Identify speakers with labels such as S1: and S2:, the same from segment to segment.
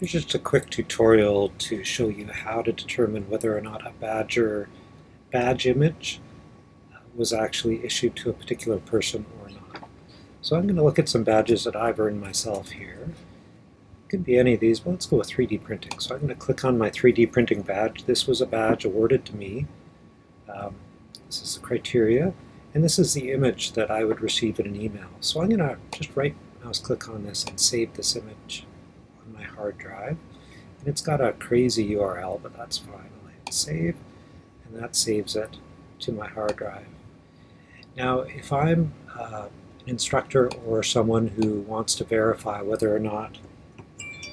S1: Here's just a quick tutorial to show you how to determine whether or not a Badgr badge image uh, was actually issued to a particular person or not. So I'm going to look at some badges that I've earned myself here. It could be any of these, but let's go with 3D printing. So I'm going to click on my 3D printing badge. This was a badge awarded to me. Um, this is the criteria, and this is the image that I would receive in an email. So I'm going to just right mouse click on this and save this image my hard drive. And it's got a crazy URL, but that's fine. I'll hit save, and that saves it to my hard drive. Now, if I'm uh, an instructor or someone who wants to verify whether or not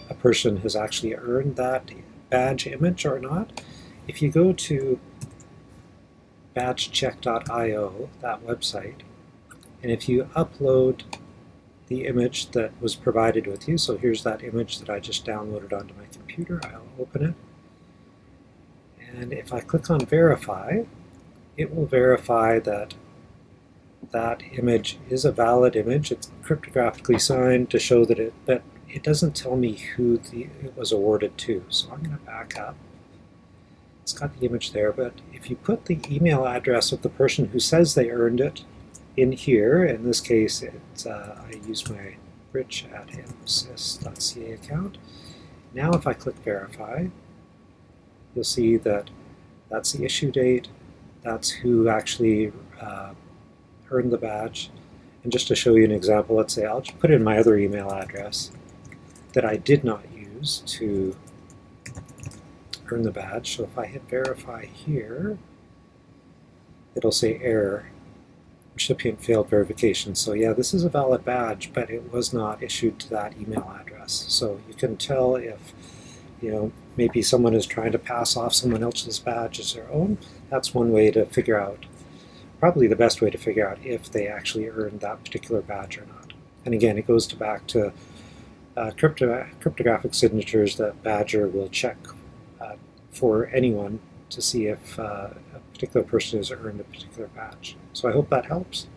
S1: a person has actually earned that badge image or not, if you go to badgecheck.io, that website, and if you upload the image that was provided with you. So here's that image that I just downloaded onto my computer. I'll open it. And if I click on verify, it will verify that that image is a valid image. It's cryptographically signed to show that it, but it doesn't tell me who the, it was awarded to. So I'm going to back up. It's got the image there, but if you put the email address of the person who says they earned it in here, in this case, it's, uh, I use my rich at msys.ca account. Now if I click verify, you'll see that that's the issue date, that's who actually uh, earned the badge. And just to show you an example, let's say I'll just put in my other email address that I did not use to earn the badge. So if I hit verify here, it'll say error recipient failed verification. So yeah, this is a valid badge, but it was not issued to that email address. So you can tell if, you know, maybe someone is trying to pass off someone else's badge as their own. That's one way to figure out, probably the best way to figure out if they actually earned that particular badge or not. And again, it goes to back to uh, crypto cryptographic signatures that Badgr will check uh, for anyone to see if uh, a particular person has earned a particular badge. So I hope that helps.